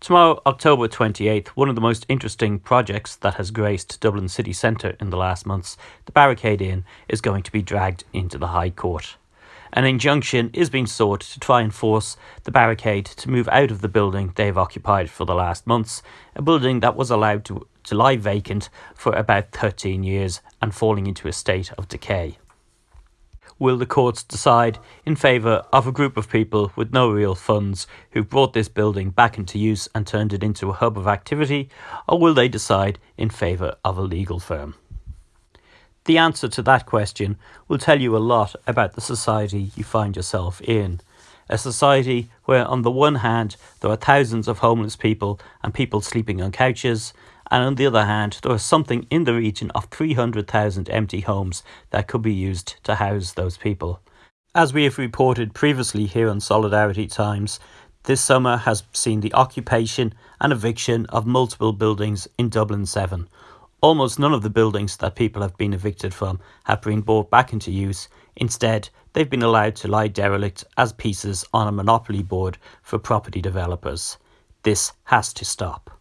Tomorrow, October 28th, one of the most interesting projects that has graced Dublin city centre in the last months, the Barricade Inn, is going to be dragged into the High Court. An injunction is being sought to try and force the barricade to move out of the building they've occupied for the last months, a building that was allowed to, to lie vacant for about 13 years and falling into a state of decay will the courts decide in favour of a group of people with no real funds who brought this building back into use and turned it into a hub of activity, or will they decide in favour of a legal firm? The answer to that question will tell you a lot about the society you find yourself in. A society where, on the one hand, there are thousands of homeless people and people sleeping on couches, and on the other hand, there something in the region of 300,000 empty homes that could be used to house those people. As we have reported previously here on Solidarity Times, this summer has seen the occupation and eviction of multiple buildings in Dublin 7. Almost none of the buildings that people have been evicted from have been brought back into use. Instead, they've been allowed to lie derelict as pieces on a monopoly board for property developers. This has to stop.